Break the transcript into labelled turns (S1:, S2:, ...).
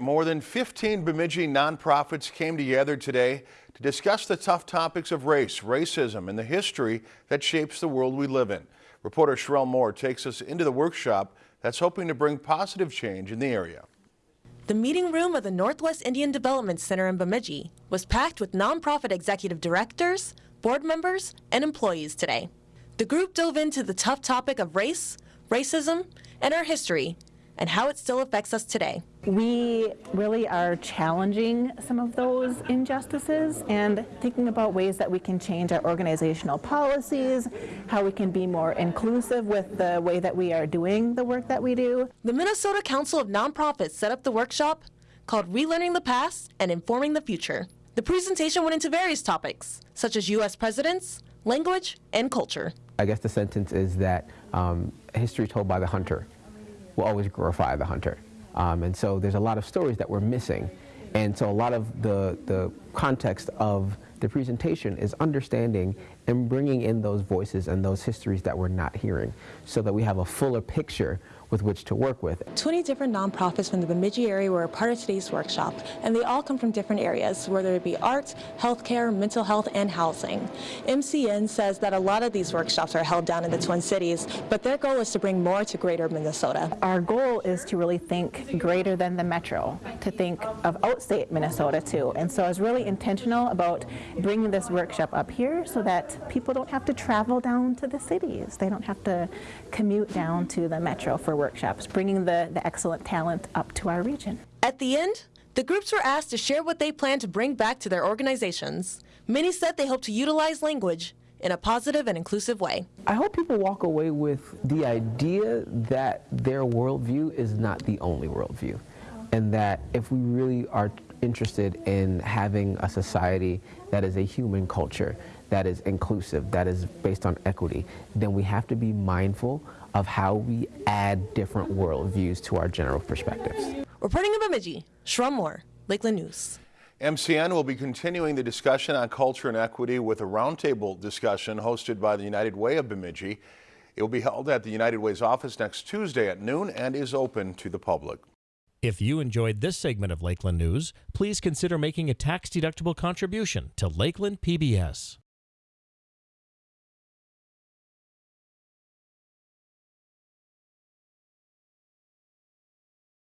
S1: More than 15 Bemidji nonprofits came together today to discuss the tough topics of race, racism, and the history that shapes the world we live in. Reporter Sherelle Moore takes us into the workshop that's hoping to bring positive change in the area.
S2: The meeting room of the Northwest Indian Development Center in Bemidji was packed with nonprofit executive directors, board members, and employees today. The group dove into the tough topic of race, racism, and our history and how it still affects us today.
S3: We really are challenging some of those injustices and thinking about ways that we can change our organizational policies, how we can be more inclusive with the way that we are doing the work that we do.
S2: The Minnesota Council of Nonprofits set up the workshop called Relearning the Past and Informing the Future. The presentation went into various topics, such as U.S. presidents, language, and culture.
S4: I guess the sentence is that um, history told by the hunter will always glorify the hunter. Um, and so there's a lot of stories that we're missing. And so a lot of the, the context of the presentation is understanding and bringing in those voices and those histories that we're not hearing so that we have a fuller picture with which to work with.
S2: 20 different nonprofits from the Bemidji area were a part of today's workshop, and they all come from different areas, whether it be arts, healthcare, mental health, and housing. MCN says that a lot of these workshops are held down in the Twin Cities, but their goal is to bring more to greater Minnesota.
S3: Our goal is to really think greater than the metro, to think of outstate Minnesota too, and so I was really intentional about bringing this workshop up here so that people don't have to travel down to the cities. They don't have to commute down to the metro for workshops, bringing the, the excellent talent up to our region.
S2: At the end, the groups were asked to share what they plan to bring back to their organizations. Many said they hope to utilize language in a positive and inclusive way.
S4: I hope people walk away with the idea that their worldview is not the only worldview and that if we really are interested in having a society that is a human culture, that is inclusive, that is based on equity, then we have to be mindful of how we add different worldviews to our general perspectives.
S2: Reporting in Bemidji, Sherelle Moore, Lakeland News.
S1: MCN will be continuing the discussion on culture and equity with a roundtable discussion hosted by the United Way of Bemidji. It will be held at the United Way's office next Tuesday at noon and is open to the public.
S5: If you enjoyed this segment of Lakeland News, please consider making a tax-deductible contribution to Lakeland PBS.